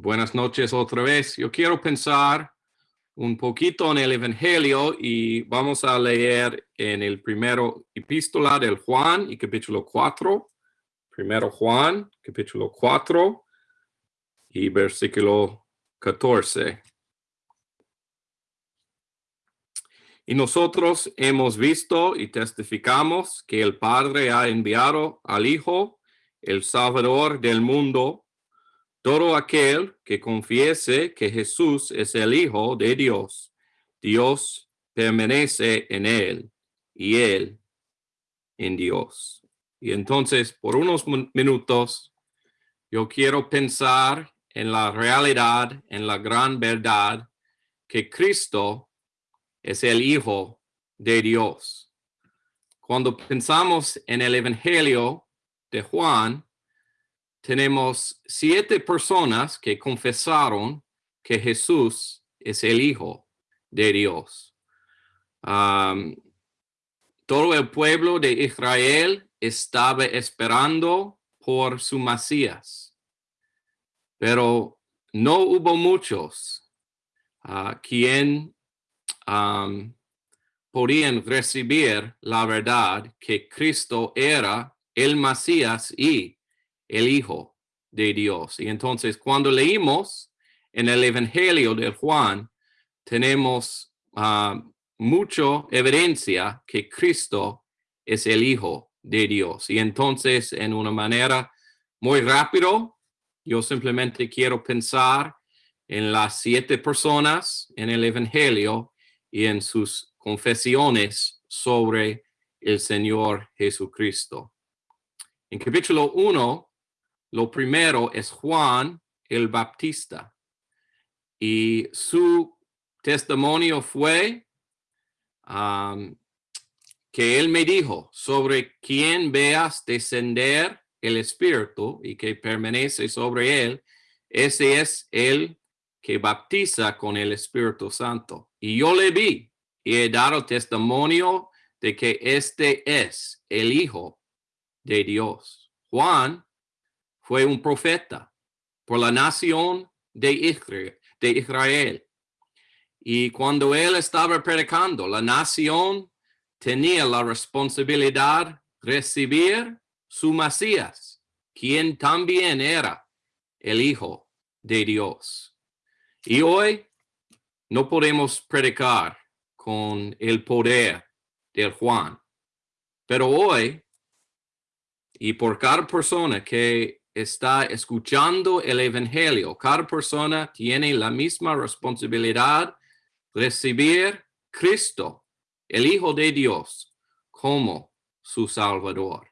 Buenas noches otra vez. Yo quiero pensar un poquito en el Evangelio y vamos a leer en el primero epístola del Juan y capítulo 4. Primero Juan, capítulo 4 y versículo 14. Y nosotros hemos visto y testificamos que el Padre ha enviado al Hijo, el Salvador del mundo, todo aquel que confiese que Jesús es el Hijo de Dios, Dios permanece en él y él en Dios. Y entonces, por unos minutos, yo quiero pensar en la realidad, en la gran verdad que Cristo es el Hijo de Dios. Cuando pensamos en el Evangelio de Juan, tenemos siete personas que confesaron que Jesús es el Hijo de Dios. todo el pueblo de Israel estaba esperando por su Mesías, pero no hubo muchos uh, quien podían recibir la verdad que Cristo era el Mesías y el Hijo de Dios. Y entonces cuando leímos en el Evangelio de Juan, tenemos uh, mucha evidencia que Cristo es el Hijo de Dios. Y entonces en una manera muy rápido, yo simplemente quiero pensar en las siete personas en el Evangelio y en sus confesiones sobre el Señor Jesucristo. En capítulo 1 lo primero es Juan el Baptista y su testimonio fue que él me dijo sobre quien veas descender el Espíritu y que permanece sobre él, ese es el que baptiza con el Espíritu Santo. Y yo le vi y he dado testimonio de que este es el Hijo de Dios. Juan fue un profeta por la nación de Israel. Y cuando él estaba predicando, la nación tenía la responsabilidad de recibir su Mesías, quien también era el Hijo de Dios. Y hoy no podemos predicar con el poder del Juan, pero hoy, y por cada persona que está escuchando el Evangelio. Cada persona tiene la misma responsabilidad recibir Cristo, el Hijo de Dios, como su Salvador.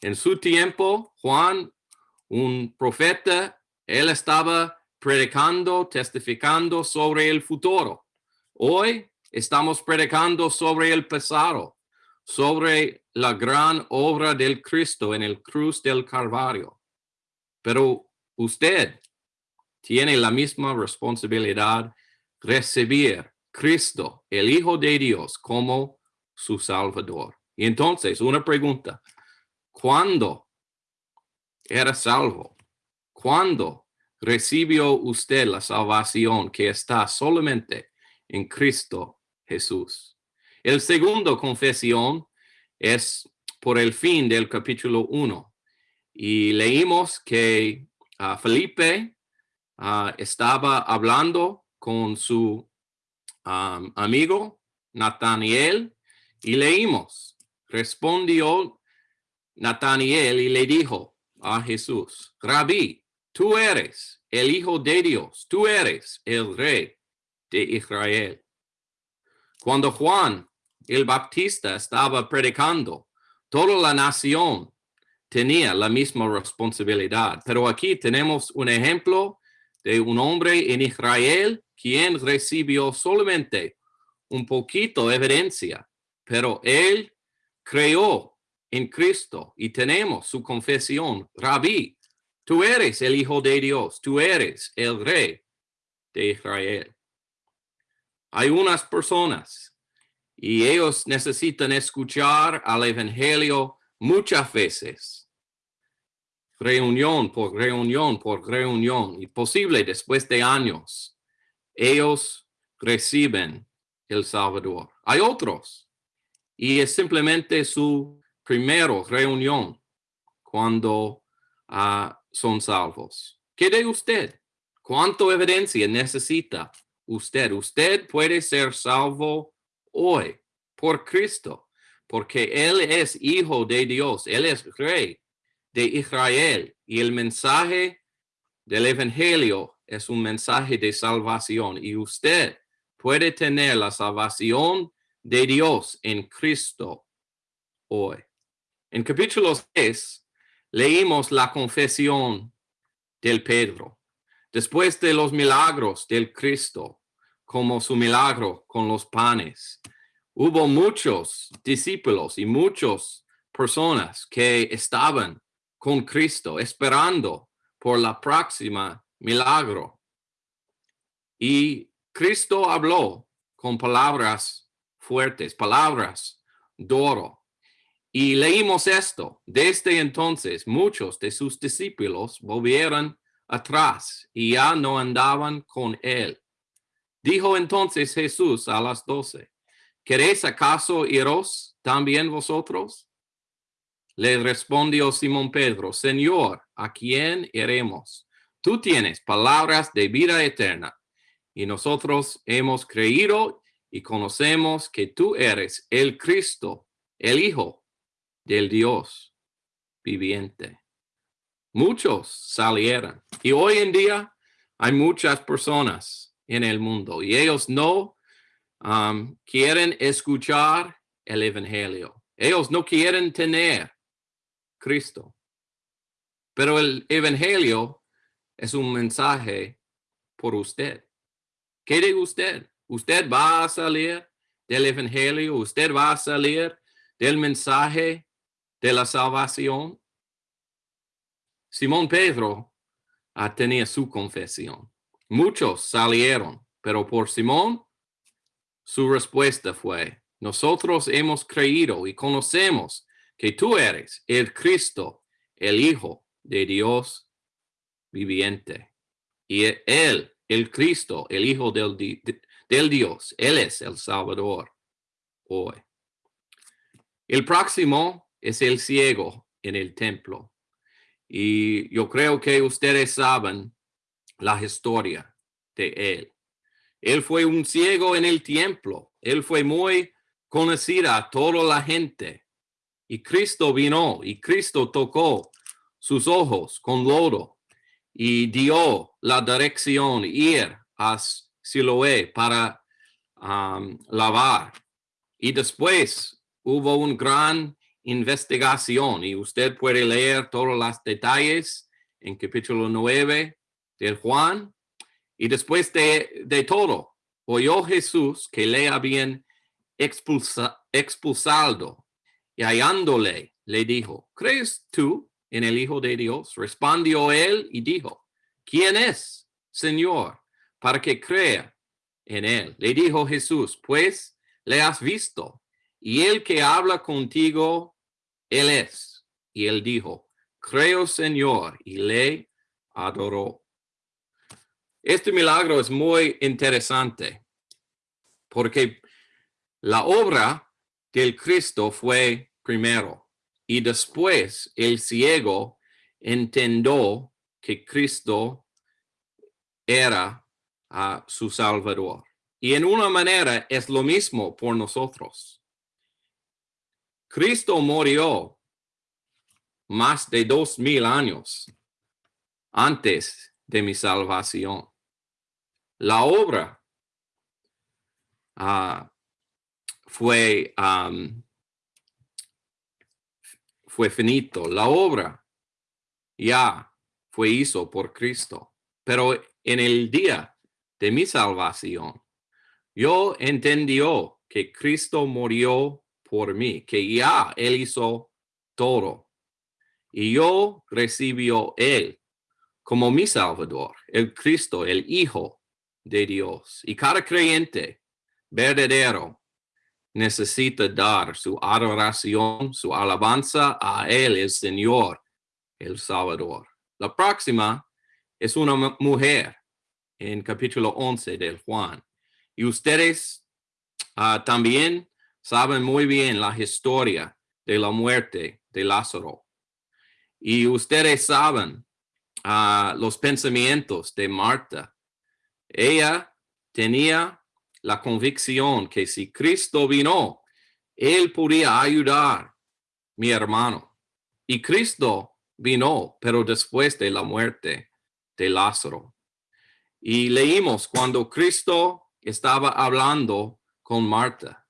En su tiempo, Juan, un profeta, él estaba predicando, testificando sobre el futuro. Hoy estamos predicando sobre el pasado, sobre la gran obra del Cristo en el cruz del Calvario. Pero usted tiene la misma responsabilidad recibir Cristo, el Hijo de Dios, como su Salvador. Y entonces, una pregunta. ¿Cuándo era salvo? ¿Cuándo recibió usted la salvación que está solamente en Cristo Jesús? El segundo confesión es por el fin del capítulo 1 y leímos que ah, Felipe ah, estaba hablando con su amigo Nathaniel y leímos, respondió Nathaniel y le dijo a Jesús, Rabí, tú eres el Hijo de Dios, tú eres el Rey de Israel. Cuando Juan el Baptista estaba predicando, toda la nación tenía la misma responsabilidad. Pero aquí tenemos un ejemplo de un hombre en Israel quien recibió solamente un poquito de evidencia, pero él creó en Cristo y tenemos su confesión, Rabí, tú eres el Hijo de Dios, tú eres el Rey de Israel. Hay unas personas y ellos necesitan escuchar al Evangelio muchas veces reunión por reunión por reunión y posible después de años, ellos reciben el Salvador. Hay otros y es simplemente su primera reunión cuando ah, son salvos. ¿Qué de usted? ¿Cuánto evidencia necesita usted? Usted puede ser salvo hoy por Cristo, porque Él es hijo de Dios, Él es rey de Israel y el mensaje del Evangelio es un mensaje de salvación y usted puede tener la salvación de Dios en Cristo hoy. En capítulo 6 leímos la confesión del Pedro. Después de los milagros del Cristo, como su milagro con los panes, hubo muchos discípulos y muchas personas que estaban con Cristo esperando por la próxima milagro. Y Cristo habló con palabras fuertes, palabras duro. Y leímos esto. Desde entonces muchos de sus discípulos volvieron atrás y ya no andaban con él. Dijo entonces Jesús a las doce, ¿queréis acaso iros también vosotros? Le respondió Simón Pedro, Señor, ¿a quién iremos? Tú tienes palabras de vida eterna y nosotros hemos creído y conocemos que tú eres el Cristo, el Hijo del Dios viviente. Muchos salieron y hoy en día hay muchas personas en el mundo y ellos no um, quieren escuchar el Evangelio. Ellos no quieren tener Cristo. Pero el Evangelio es un mensaje por usted. ¿Qué dice usted? ¿Usted va a salir del Evangelio? ¿Usted va a salir del mensaje de la salvación? Simón Pedro tenía su confesión. Muchos salieron, pero por Simón su respuesta fue, nosotros hemos creído y conocemos que tú eres el Cristo, el Hijo de Dios viviente. Y Él, el Cristo, el Hijo del, del Dios, Él es el Salvador hoy. El próximo es el ciego en el templo. Y yo creo que ustedes saben la historia de él. Él fue un ciego en el templo. Él fue muy conocida a toda la gente. Y Cristo vino y Cristo tocó sus ojos con lodo y dio la dirección ir a Siloé para um, lavar. Y después hubo una gran investigación y usted puede leer todos los detalles en capítulo 9 del Juan. Y después de, de todo, oyó Jesús que le habían expulsa, expulsado y hallándole, le dijo, ¿crees tú en el Hijo de Dios? Respondió él y dijo, ¿quién es, Señor, para que crea en él? Le dijo Jesús, pues le has visto, y el que habla contigo, él es. Y él dijo, creo, Señor, y le adoró. Este milagro es muy interesante porque la obra del Cristo fue primero y después el ciego entendió que Cristo era a su Salvador. Y en una manera es lo mismo por nosotros. Cristo murió más de dos mil años antes de mi salvación. La obra ah, fue fue finito, la obra ya fue hizo por Cristo. Pero en el día de mi salvación, yo entendió que Cristo murió por mí, que ya Él hizo todo. Y yo recibió Él como mi Salvador, el Cristo, el Hijo de Dios. Y cada creyente verdadero necesita dar su adoración, su alabanza a Él, el Señor, el Salvador. La próxima es una mujer en capítulo 11 del Juan. Y ustedes ah, también saben muy bien la historia de la muerte de Lázaro. Y ustedes saben ah, los pensamientos de Marta. Ella tenía la convicción que si Cristo vino, él podía ayudar mi hermano. Y Cristo vino, pero después de la muerte de Lázaro. Y leímos cuando Cristo estaba hablando con Marta.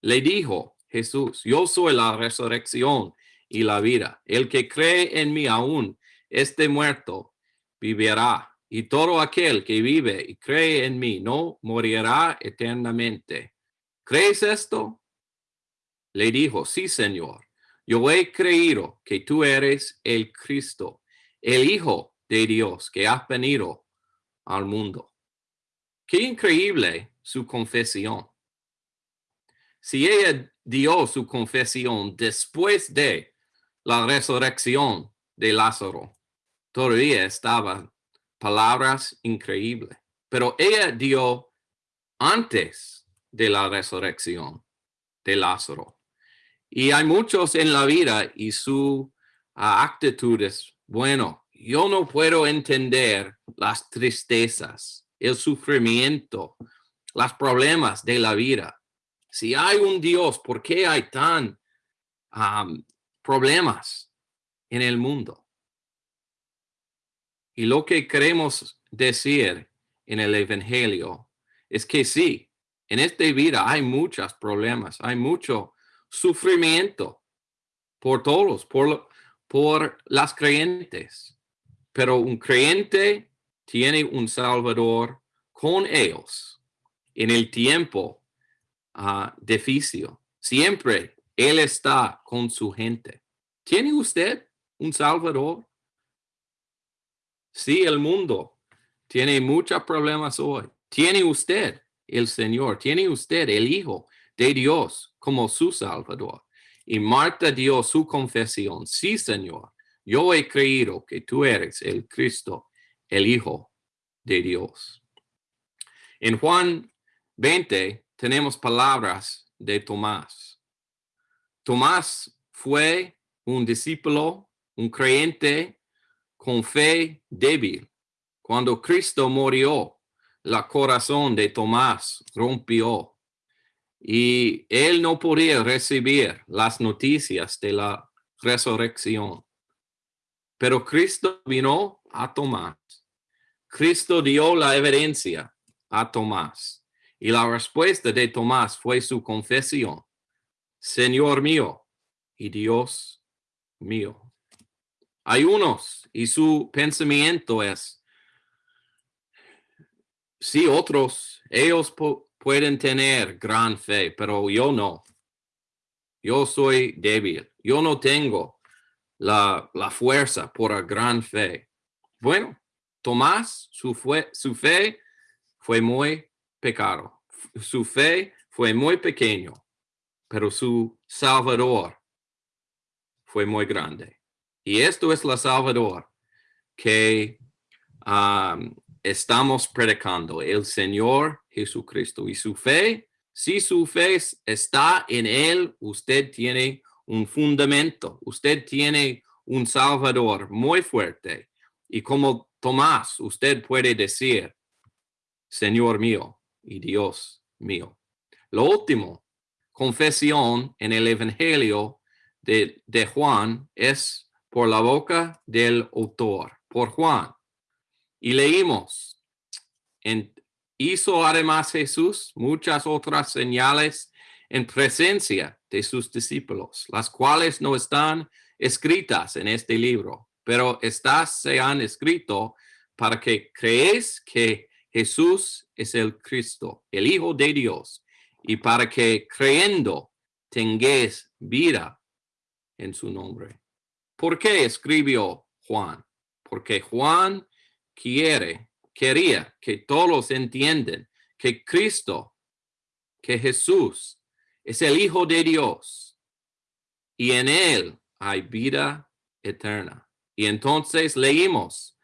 Le dijo Jesús, yo soy la resurrección y la vida. El que cree en mí aún este muerto vivirá. Y todo aquel que vive y cree en mí no morirá eternamente. ¿Crees esto? Le dijo, sí, Señor. Yo he creído que tú eres el Cristo, el Hijo de Dios que ha venido al mundo. Qué increíble su confesión. Si ella dio su confesión después de la resurrección de Lázaro, todavía estaban palabras increíbles, pero ella dio antes de la resurrección de Lázaro. Y hay muchos en la vida y su ah, actitudes, bueno, yo no puedo entender las tristezas, el sufrimiento, los problemas de la vida. Si hay un Dios, ¿por qué hay tan problemas en el mundo? Y lo que queremos decir en el Evangelio es que sí, en esta vida hay muchos problemas, hay mucho sufrimiento por todos, por, por las creyentes. Pero un creyente tiene un Salvador con ellos en el tiempo uh, difícil. Siempre Él está con su gente. ¿Tiene usted un Salvador? Sí, el mundo tiene muchos problemas hoy. ¿Tiene usted el Señor? ¿Tiene usted el Hijo de Dios? como su Salvador. Y Marta dio su confesión, sí, Señor, yo he creído que tú eres el Cristo, el Hijo de Dios. En Juan 20 tenemos palabras de Tomás. Tomás fue un discípulo, un creyente con fe débil. Cuando Cristo murió, la corazón de Tomás rompió y él no podía recibir las noticias de la resurrección. Pero Cristo vino a Tomás. Cristo dio la evidencia a Tomás. Y la respuesta de Tomás fue su confesión. Señor mío y Dios mío. Hay unos y su pensamiento es, si otros, ellos pueden tener gran fe, pero yo no. Yo soy débil. Yo no tengo la, fuerza por la gran fe. Bueno, Tomás, su fe fue muy pecado. Su fe fue muy pequeño, pero su Salvador fue muy grande. Y esto es la Salvador que estamos predicando, el Señor Jesucristo. Y su fe, si su fe está en Él, usted tiene un fundamento, usted tiene un Salvador muy fuerte. Y como Tomás, usted puede decir, Señor mío y Dios mío. Lo último, confesión en el Evangelio de, de Juan es por la boca del autor, por Juan. Y leímos, en, hizo además Jesús muchas otras señales en presencia de sus discípulos, las cuales no están escritas en este libro, pero estas se han escrito para que creéis que Jesús es el Cristo, el Hijo de Dios, y para que creyendo tengáis vida en su nombre. ¿Por qué escribió Juan? Porque Juan quiere, quería que todos entiendan que Cristo, que Jesús es el Hijo de Dios y en Él hay vida eterna. Y entonces leímos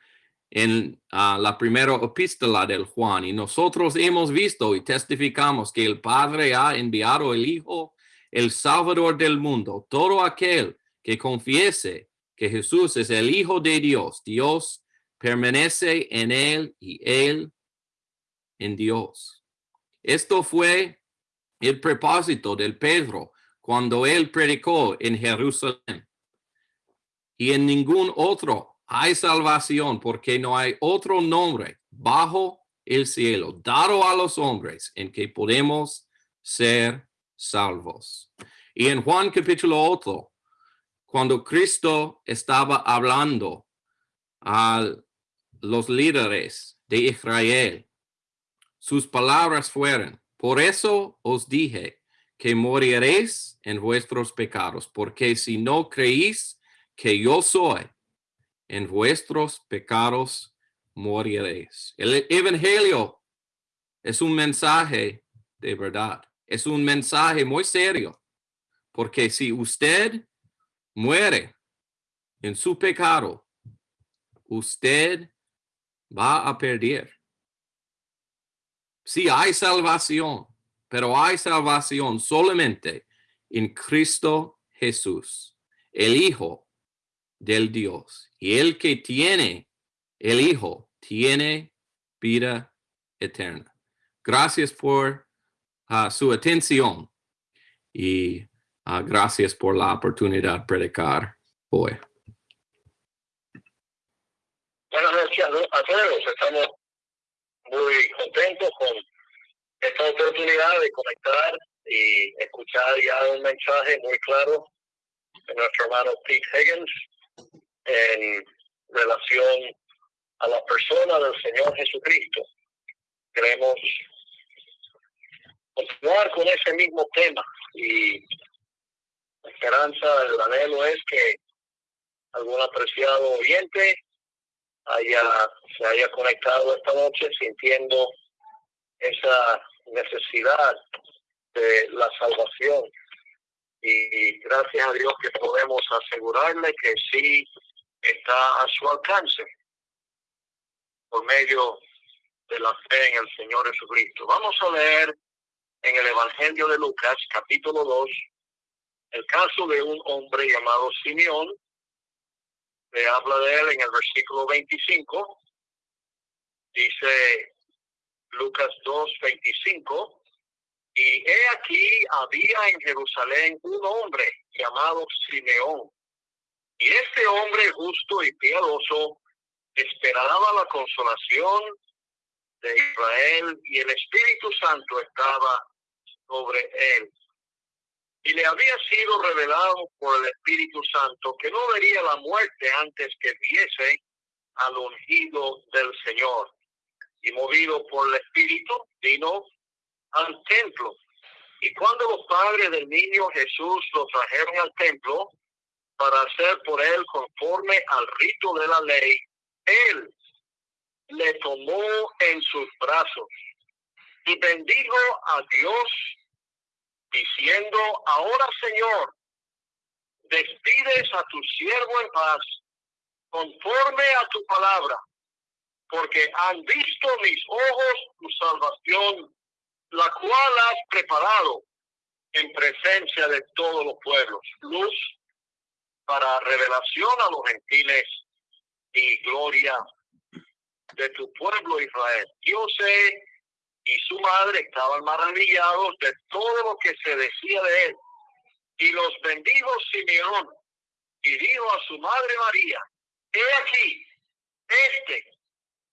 en ah, la primera epístola del Juan, y nosotros hemos visto y testificamos que el Padre ha enviado el Hijo, el Salvador del mundo, todo aquel que confiese que Jesús es el Hijo de Dios, Dios permanece en él y él en Dios. Esto fue el propósito del Pedro cuando él predicó en Jerusalén. Y en ningún otro hay salvación porque no hay otro nombre bajo el cielo dado a los hombres en que podemos ser salvos. Y en Juan capítulo 8, cuando Cristo estaba hablando a los líderes de Israel, sus palabras fueron, por eso os dije que moriréis en vuestros pecados, porque si no creéis que yo soy, en vuestros pecados moriréis. El Evangelio es un mensaje de verdad, es un mensaje muy serio, porque si usted muere en su pecado, usted va a perder. Sí, hay salvación, pero hay salvación solamente en Cristo Jesús, el Hijo del Dios. Y el que tiene el Hijo tiene vida eterna. Gracias por ah, su atención y ah, gracias por la oportunidad de predicar hoy. Buenas noches a todos. Estamos muy contentos con esta oportunidad de conectar y escuchar ya un mensaje muy claro de nuestro hermano Pete Higgins en relación a la persona del Señor Jesucristo. Queremos continuar con ese mismo tema y la esperanza, el anhelo es que algún apreciado oyente haya, se haya conectado esta noche sintiendo esa necesidad de la salvación. Y gracias a Dios que podemos asegurarle que sí está a su alcance por medio de la fe en el Señor Jesucristo. Vamos a leer en el Evangelio de Lucas, capítulo 2, el caso de un hombre llamado Simeón, le habla de él en el versículo 25. Dice Lucas 2, 25. Y he aquí había en Jerusalén un hombre llamado Simeón. Y este hombre justo y piadoso esperaba la consolación de Israel y el Espíritu Santo estaba sobre él y le había sido revelado por el Espíritu Santo que no vería la muerte antes que viese al ungido del Señor. Y movido por el Espíritu, vino al templo. Y cuando los padres del niño Jesús lo trajeron al templo para hacer por él conforme al rito de la ley, él le tomó en sus brazos y bendijo a Dios diciendo, ahora Señor, despides a tu siervo en paz, conforme a tu palabra, porque han visto mis ojos tu salvación, la cual has preparado en presencia de todos los pueblos, luz para revelación a los gentiles y gloria de tu pueblo Israel. Yo sé y su madre estaban maravillados de todo lo que se decía de él. Y los bendijo Simeón y dijo a su madre María, he aquí, este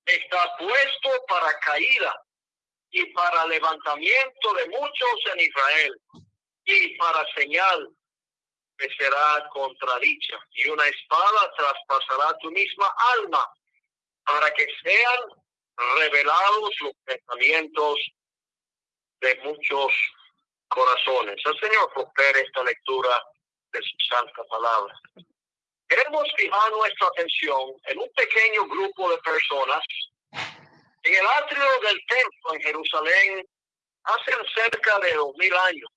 está puesto para caída y para levantamiento de muchos en Israel y para señal que será contradicha y una espada traspasará tu misma alma para que sean revelados los pensamientos de muchos corazones. El Señor prospere esta lectura de su santa palabra. Queremos fijar nuestra atención en un pequeño grupo de personas en el atrio del templo en Jerusalén hace cerca de dos mil años.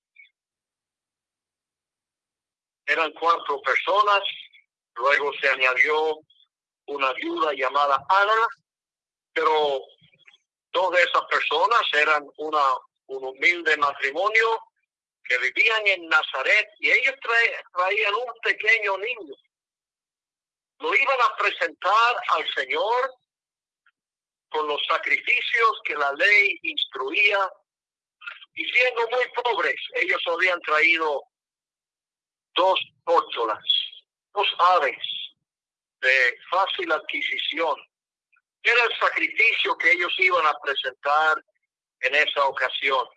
Eran cuatro personas, luego se añadió una viuda llamada Ana, pero dos de esas personas eran una, un humilde matrimonio que vivían en Nazaret y ellos traían un pequeño niño. Lo iban a presentar al Señor con los sacrificios que la ley instruía y siendo muy pobres, ellos habían traído dos tórtolas, dos aves de fácil adquisición. Era el sacrificio que ellos iban a presentar en esa ocasión.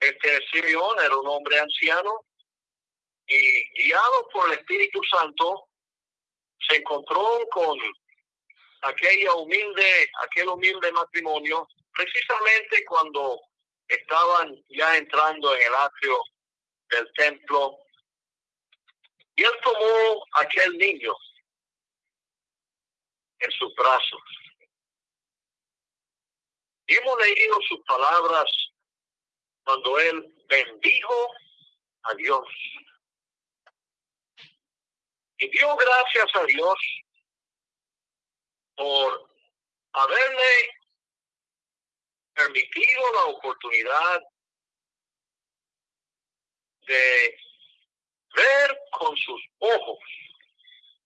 Este Simeón era un hombre anciano y guiado por el Espíritu Santo se encontró con aquella humilde, aquel humilde matrimonio, precisamente cuando estaban ya entrando en el atrio del templo. Y él tomó aquel niño en sus brazos. Y hemos leído sus palabras cuando él bendijo a Dios. Y dio gracias a Dios por haberle permitido la oportunidad de ver con sus ojos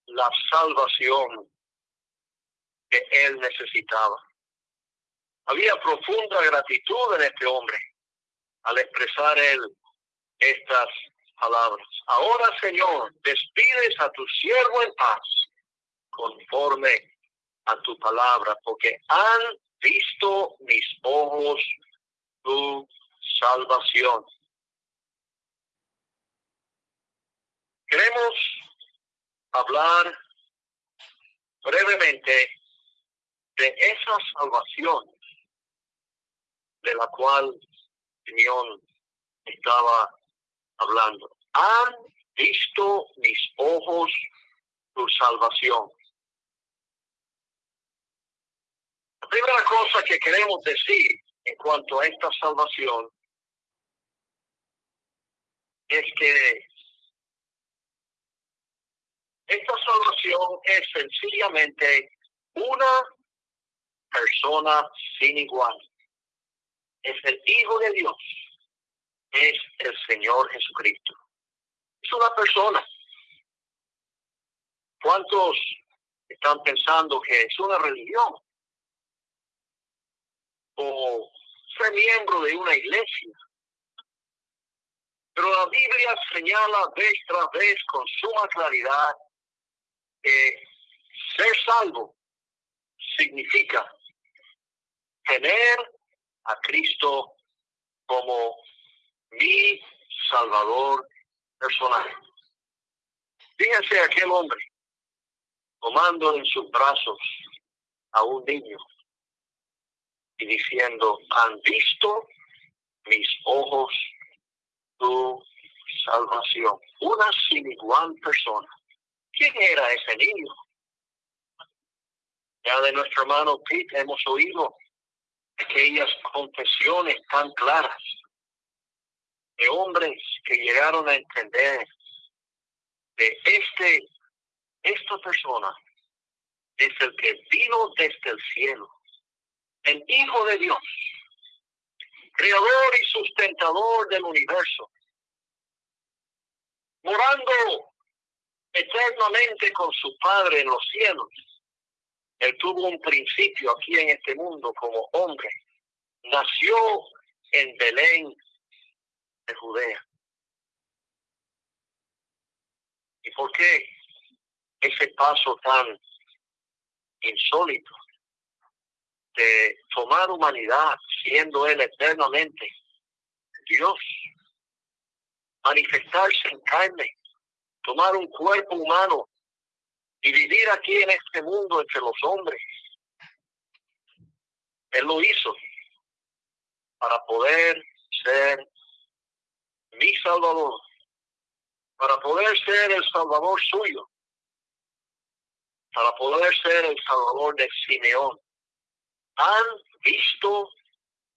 la salvación que él necesitaba. Había profunda gratitud en este hombre al expresar él estas palabras. Ahora, Señor, despides a tu siervo en paz, conforme a tu palabra, porque han visto mis ojos tu salvación. Queremos hablar brevemente de esa salvación de la cual Simeón estaba hablando. Han visto mis ojos tu salvación. La primera cosa que queremos decir en cuanto a esta salvación es que esta salvación es sencillamente una persona sin igual. Es el Hijo de Dios. Es el Señor Jesucristo. Es una persona. ¿Cuántos están pensando que es una religión? O ser miembro de una iglesia. Pero la Biblia señala vez tras vez con suma claridad que ser salvo significa tener a Cristo como mi Salvador personal. Fíjense aquel hombre tomando en sus brazos a un niño y diciendo, han visto mis ojos tu salvación. Una sin igual persona. ¿Quién era ese niño? Ya de nuestro hermano Pete hemos oído aquellas confesiones tan claras de hombres que llegaron a entender de este, esta persona es el que vino desde el cielo, el Hijo de Dios, creador y sustentador del universo, morando eternamente con su Padre en los cielos. Él tuvo un principio aquí en este mundo como hombre. Nació en Belén de Judea. ¿Y por qué ese paso tan insólito de tomar humanidad siendo Él eternamente Dios, manifestarse en carne, tomar un cuerpo humano y vivir aquí en este mundo entre los hombres. Él lo hizo para poder ser mi Salvador, para poder ser el Salvador suyo, para poder ser el Salvador de Simeón. Han visto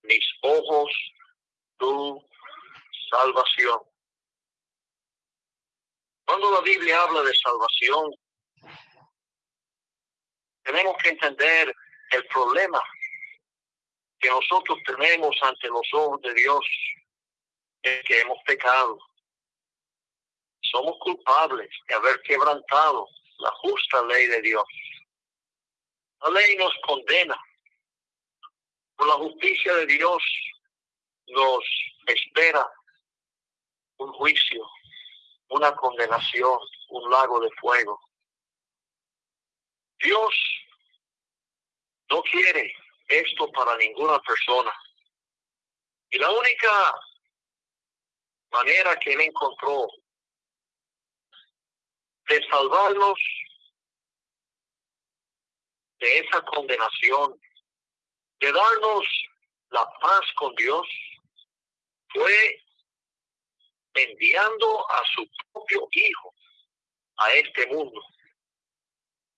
mis ojos tu salvación. Cuando la Biblia habla de salvación, Tenemos que entender el problema que nosotros tenemos ante los ojos de Dios, es que hemos pecado. Somos culpables de haber quebrantado la justa ley de Dios. La ley nos condena. Por la justicia de Dios nos espera un juicio, una condenación, un lago de fuego. Dios no quiere esto para ninguna persona. Y la única manera que él encontró de salvarnos de esa condenación, de darnos la paz con Dios, fue enviando a su propio Hijo a este mundo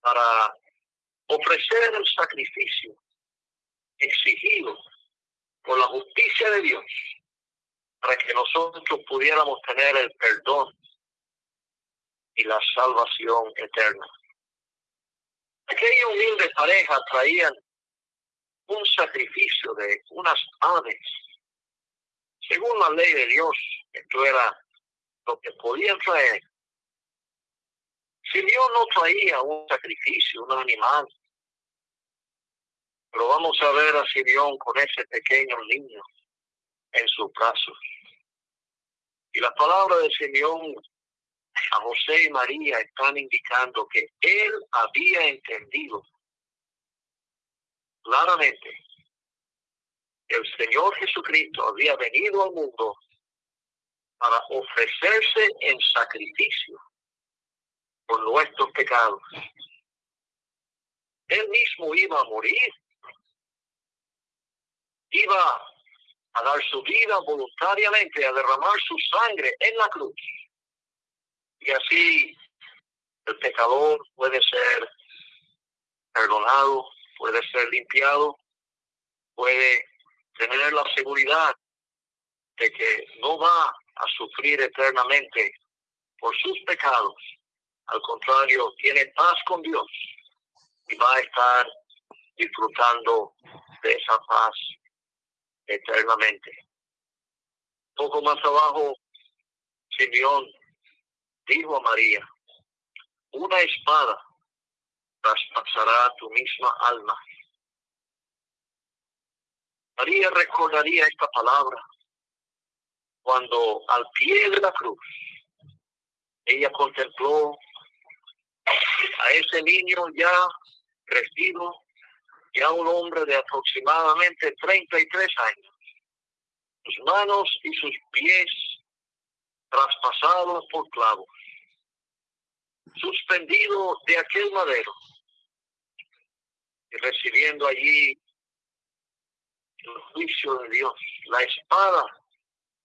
para ofrecer el sacrificio exigido por la justicia de Dios para que nosotros pudiéramos tener el perdón y la salvación eterna. Aquella humilde pareja traían un sacrificio de unas aves. Según la ley de Dios, esto era lo que podían traer. Si Dios no traía un sacrificio, un animal, pero vamos a ver a Simeón con ese pequeño niño en sus brazos. Y la palabra de Simeón a José y María están indicando que él había entendido claramente el Señor Jesucristo había venido al mundo para ofrecerse en sacrificio por nuestros pecados. Él mismo iba a morir iba a dar su vida voluntariamente, a derramar su sangre en la cruz. Y así el pecador puede ser perdonado, puede ser limpiado, puede tener la seguridad de que no va a sufrir eternamente por sus pecados. Al contrario, tiene paz con Dios y va a estar disfrutando de esa paz eternamente. Poco más abajo, Simeón dijo a María, una espada traspasará tu misma alma. María recordaría esta palabra cuando al pie de la cruz ella contempló a ese niño ya crecido ya un hombre de aproximadamente 33 años, sus manos y sus pies traspasados por clavos, suspendido de aquel madero y recibiendo allí el juicio de Dios. La espada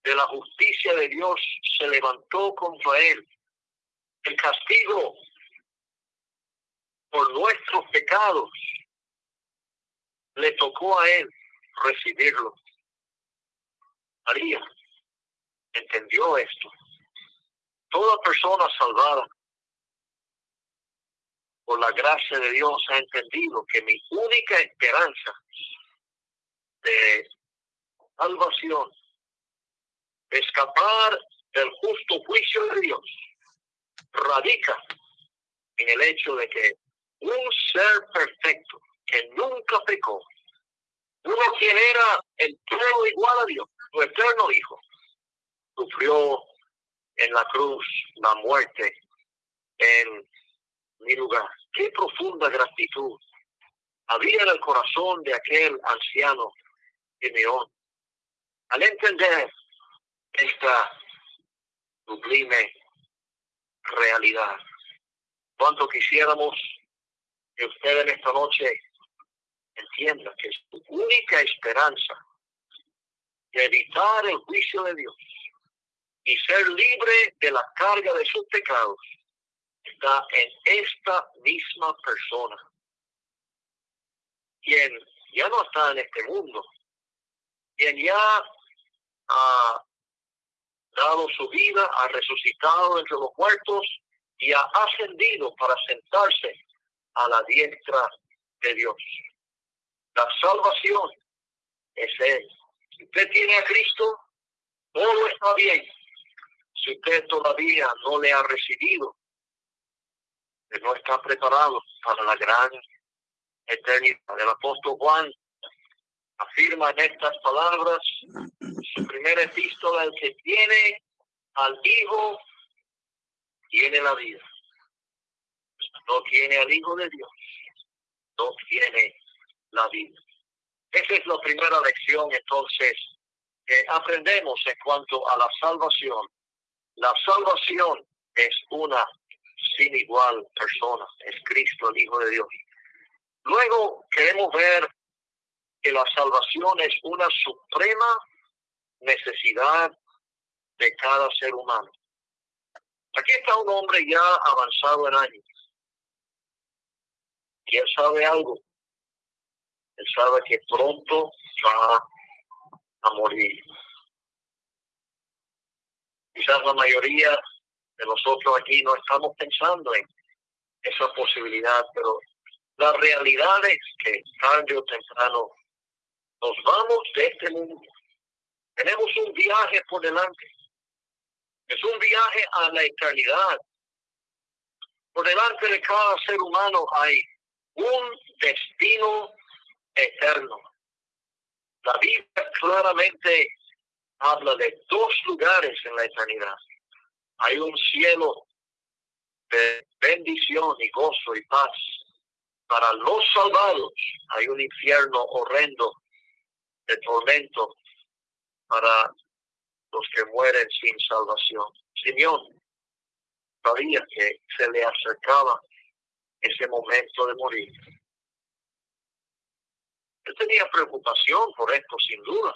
de la justicia de Dios se levantó contra él. El castigo por nuestros pecados le tocó a él recibirlo. María entendió esto. Toda persona salvada por la gracia de Dios ha entendido que mi única esperanza de salvación, escapar del justo juicio de Dios, radica en el hecho de que un ser perfecto que nunca pecó, uno quien era el todo igual a Dios, su eterno Hijo, sufrió en la cruz la muerte en mi lugar. Qué profunda gratitud había en el corazón de aquel anciano Simeón. Al entender esta sublime realidad, cuanto quisiéramos que usted en esta noche entienda que su única esperanza de evitar el juicio de Dios y ser libre de la carga de sus pecados está en esta misma persona, quien ya no está en este mundo, quien ya ha dado su vida, ha resucitado entre los muertos y ha ascendido para sentarse a la diestra de Dios. La salvación es Él. Si usted tiene a Cristo, todo está bien. Si usted todavía no le ha recibido, no está preparado para la gran eternidad. El apóstol Juan afirma en estas palabras su primera epístola, el que tiene al Hijo, tiene la vida. No tiene al Hijo de Dios, no tiene la vida. Esa es la primera lección entonces que aprendemos en cuanto a la salvación. La salvación es una sin igual persona, es Cristo, el Hijo de Dios. Luego queremos ver que la salvación es una suprema necesidad de cada ser humano. Aquí está un hombre ya avanzado en años. Y sabe algo. Él sabe que pronto va a morir. Quizás la mayoría de nosotros aquí no estamos pensando en esa posibilidad, pero la realidad es que tarde o temprano nos vamos de este mundo. Tenemos un viaje por delante. Es un viaje a la eternidad. Por delante de cada ser humano hay un destino eterno. La Biblia claramente habla de dos lugares en la eternidad. Hay un cielo de bendición y gozo y paz. Para los salvados hay un infierno horrendo de tormento para los que mueren sin salvación. Simeón sabía que se le acercaba ese momento de morir. Él tenía preocupación por esto, sin duda.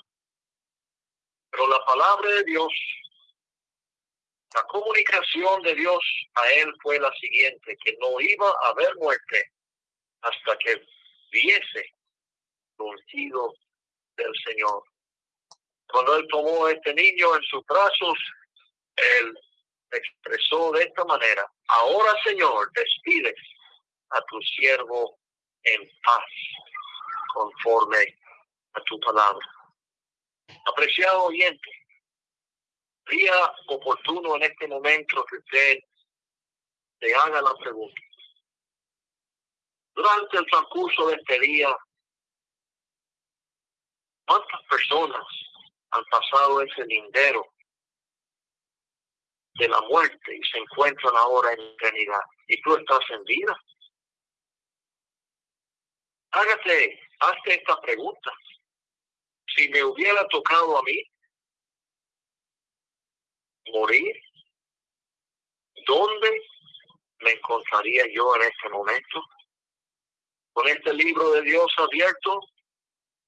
Pero la palabra de Dios, la comunicación de Dios a él fue la siguiente, que no iba a haber muerte hasta que viese ungido del Señor. Cuando él tomó este niño en sus brazos, él expresó de esta manera, ahora Señor, despides a tu siervo en paz, conforme a tu palabra. Apreciado oyente, sería oportuno en este momento que usted te haga la pregunta. Durante el transcurso de este día, ¿cuántas personas han pasado ese lindero de la muerte y se encuentran ahora en eternidad? Y tú estás en vida. Hágate, hazte esta pregunta. Si me hubiera tocado a mí morir, ¿dónde me encontraría yo en este momento? Con este libro de Dios abierto,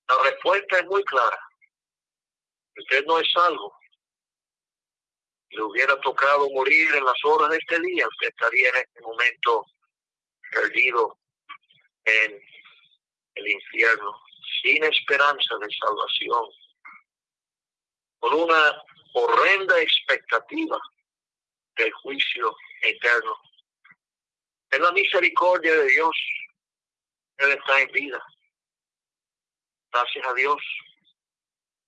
la respuesta es muy clara. Usted no es salvo. Le hubiera tocado morir en las horas de este día, usted estaría en este momento perdido en el infierno, sin esperanza de salvación, con una horrenda expectativa del juicio eterno. En la misericordia de Dios, Él está en vida. Gracias a Dios.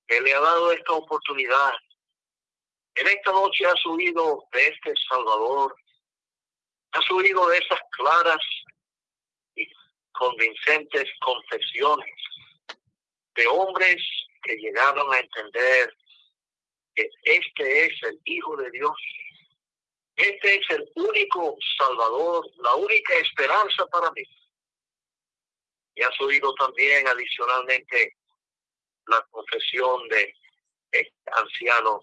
Él le ha dado esta oportunidad. En esta noche ha subido de este Salvador, ha subido de esas claras convincentes confesiones de hombres que llegaron a entender que este es el Hijo de Dios. Este es el único Salvador, la única esperanza para mí. Y ha subido también adicionalmente la confesión de este anciano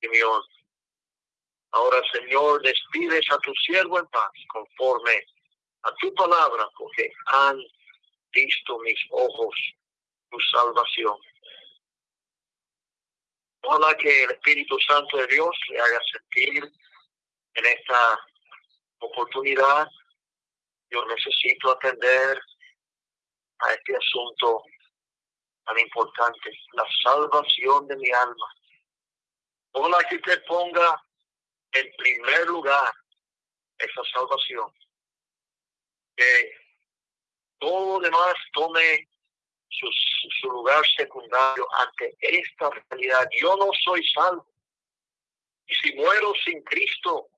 Simeón. Ahora, Señor, despides a tu siervo en paz conforme a tu palabra, porque han visto mis ojos tu salvación. Ojalá que el Espíritu Santo de Dios le haga sentir en esta oportunidad. Yo necesito atender a este asunto tan importante, la salvación de mi alma. Ojalá que usted ponga en primer lugar esa salvación. Que todo demás tome su, su lugar secundario ante esta realidad. Yo no soy salvo. Y si muero sin Cristo,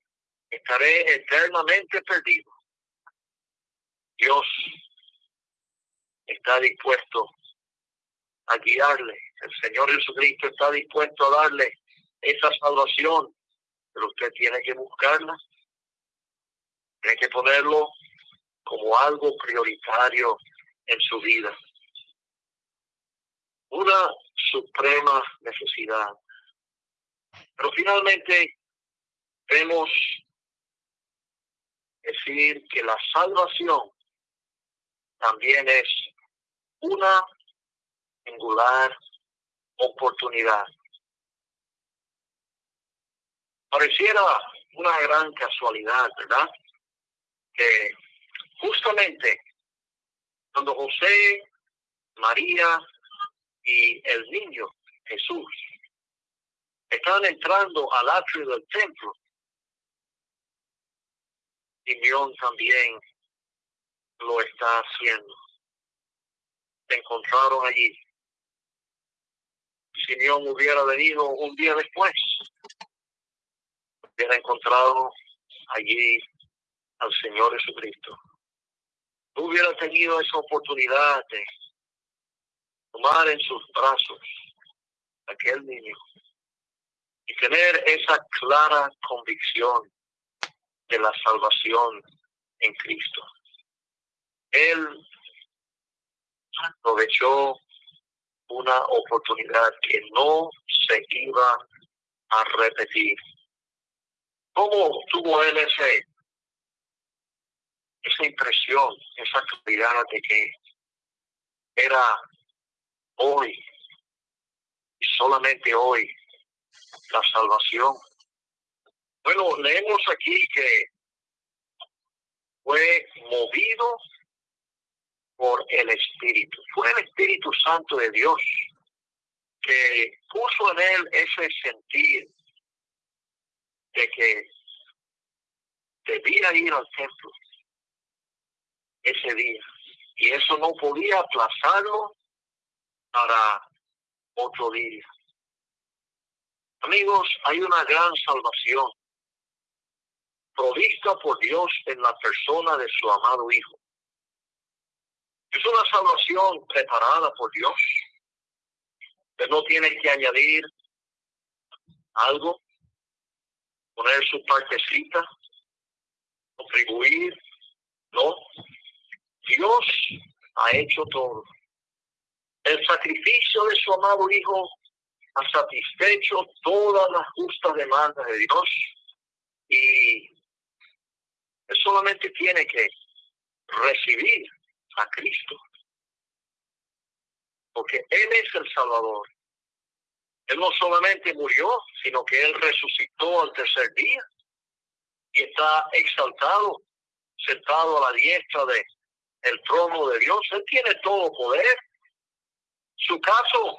estaré eternamente perdido. Dios está dispuesto a guiarle. El Señor Jesucristo está dispuesto a darle esa salvación, pero usted tiene que buscarla. Tiene que ponerlo como algo prioritario en su vida. Una suprema necesidad. Pero finalmente vemos decir que la salvación también es una singular oportunidad. Pareciera una gran casualidad, ¿verdad? Que justamente cuando José, María y el niño Jesús estaban entrando al atrio del templo, Simeón también lo está haciendo. Se encontraron allí. Simeón hubiera venido un día después, hubiera encontrado allí al Señor Jesucristo. No hubiera tenido esa oportunidad de tomar en sus brazos aquel niño y tener esa clara convicción de la salvación en Cristo. Él aprovechó una oportunidad que no se iba a repetir. ¿Cómo tuvo él ese, esa impresión, esa claridad de que era hoy, solamente hoy, la salvación? Bueno, leemos aquí que fue movido por el Espíritu. Fue el Espíritu Santo de Dios que puso en él ese sentir de que debía ir al templo ese día. Y eso no podía aplazarlo para otro día. Amigos, hay una gran salvación provista por Dios en la persona de su amado Hijo. Es una salvación preparada por Dios. Usted no tiene que añadir algo, poner su partecita, contribuir. No. Dios ha hecho todo. El sacrificio de su amado Hijo ha satisfecho todas las justas demandas de Dios y solamente tiene que recibir a Cristo. Porque Él es el Salvador. Él no solamente murió, sino que Él resucitó al tercer día y está exaltado, sentado a la diestra de el trono de Dios. Él tiene todo poder. Su caso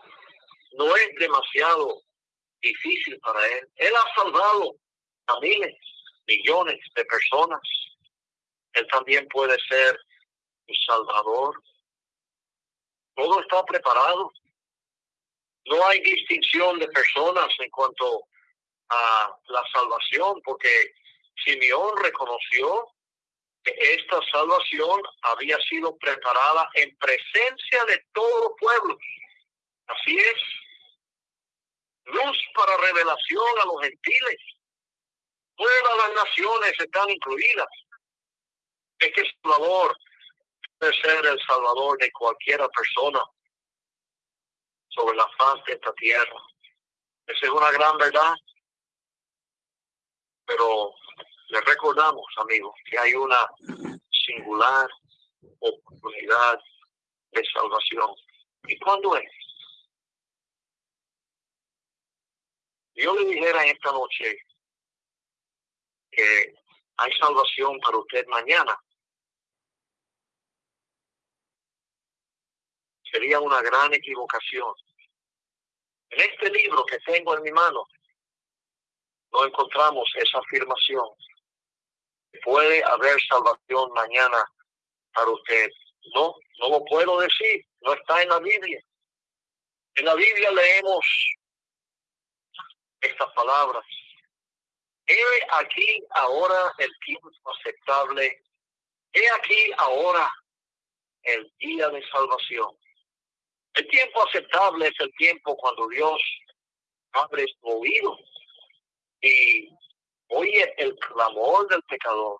no es demasiado difícil para Él. Él ha salvado a miles, millones de personas. Él también puede ser Salvador. Todo está preparado. No hay distinción de personas en cuanto a la salvación, porque Simeón reconoció esta salvación había sido preparada en presencia de todos los pueblos. Así es. Luz para revelación a los gentiles. Todas las naciones están incluidas. Este Salvador ser el salvador de cualquiera persona sobre la faz de esta tierra. Esa es una gran verdad. Pero le recordamos, amigos, que hay una singular oportunidad de salvación. ¿Y cuándo es? Yo le dijera esta noche que hay salvación para usted mañana. sería una gran equivocación. En este libro que tengo en mi mano, no encontramos esa afirmación. Puede haber salvación mañana para usted. No, no lo puedo decir, no está en la Biblia. En la Biblia leemos estas palabras. He aquí ahora el tiempo aceptable. He aquí ahora el día de salvación. El tiempo aceptable es el tiempo cuando Dios abre su oído y oye el clamor del pecador.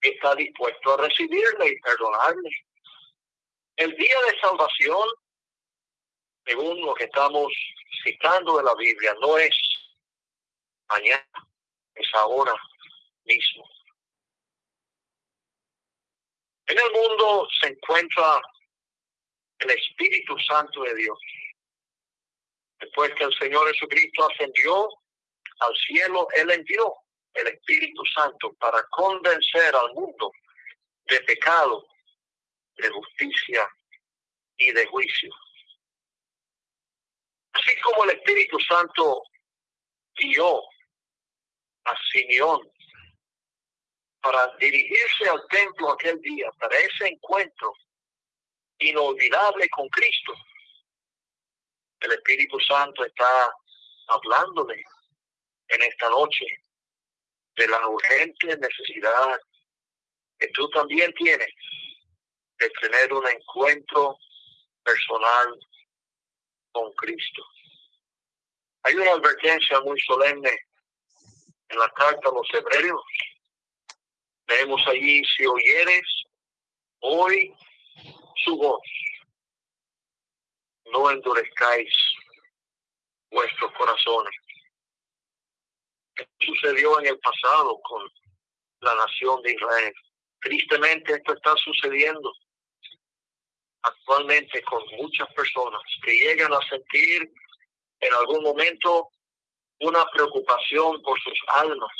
Está dispuesto a recibirle y perdonarle. El día de salvación, según lo que estamos citando de la Biblia, no es mañana, es ahora mismo. En el mundo se encuentra el Espíritu Santo de Dios. Después que el Señor Jesucristo ascendió al cielo, Él envió el Espíritu Santo para convencer al mundo de pecado, de justicia y de juicio. Así como el Espíritu Santo guió a Simeón para dirigirse al templo aquel día, para ese encuentro inolvidable con Cristo. El Espíritu Santo está hablándole en esta noche de la urgente necesidad que tú también tienes de tener un encuentro personal con Cristo. Hay una advertencia muy solemne en la carta a los hebreos. Leemos allí, si oyeres hoy su voz, no endurezcáis vuestros corazones. Sucedió en el pasado con la nación de Israel. Tristemente esto está sucediendo actualmente con muchas personas que llegan a sentir en algún momento una preocupación por sus almas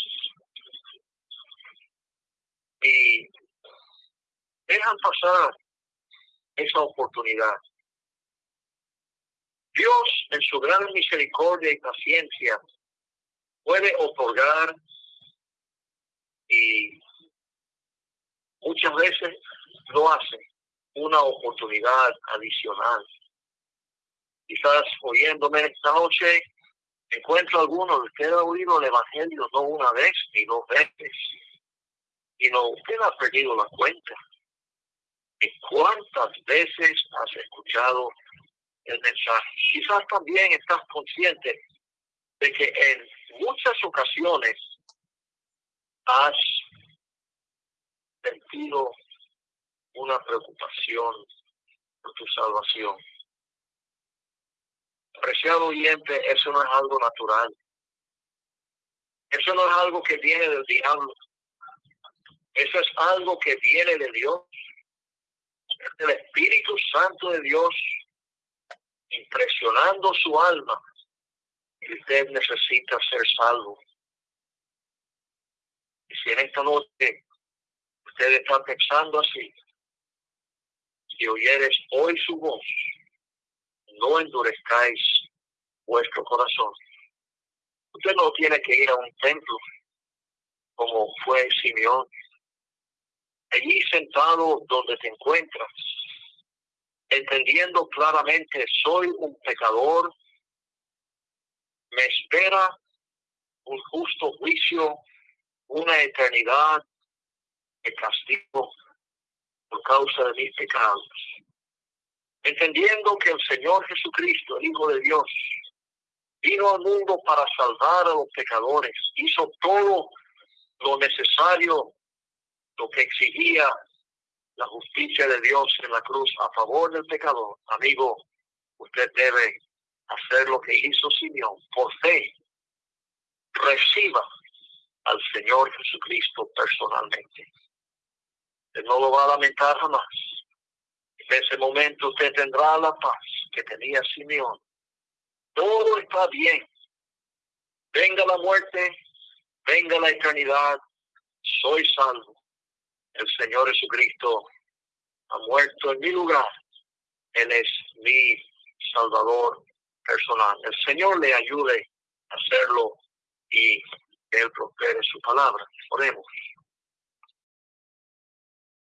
y dejan pasar esa oportunidad. Dios, en su gran misericordia y paciencia, puede otorgar y muchas veces lo hace una oportunidad adicional. Quizás oyéndome esta noche, encuentro alguno de ustedes ha oído el Evangelio no una vez ni dos veces, y no, usted ha perdido la cuenta de cuántas veces has escuchado el mensaje. Quizás también estás consciente de que en muchas ocasiones has sentido una preocupación por tu salvación. Apreciado oyente, eso no es algo natural. Eso no es algo que viene del diablo. Eso es algo que viene de Dios. El Espíritu Santo de Dios impresionando su alma. Usted necesita ser salvo. Si en esta noche usted está pensando así, si oyeres hoy su voz, no endurezcáis vuestro corazón. Usted no tiene que ir a un templo como fue Simeón. Allí sentado donde te encuentras, entendiendo claramente, soy un pecador, me espera un justo juicio, una eternidad de castigo por causa de mis pecados. Entendiendo que el Señor Jesucristo, el Hijo de Dios, vino al mundo para salvar a los pecadores, hizo todo lo necesario, lo que exigía la justicia de Dios en la cruz a favor del pecador. Amigo, usted debe hacer lo que hizo Simeón por fe. Reciba al Señor Jesucristo personalmente no lo va a lamentar jamás. En ese momento usted tendrá la paz que tenía Simeón. Todo está bien. Venga la muerte, venga la eternidad, soy salvo. El Señor Jesucristo ha muerto en mi lugar. Él es mi Salvador personal. El Señor le ayude a hacerlo y Él prospere su palabra. Oremos.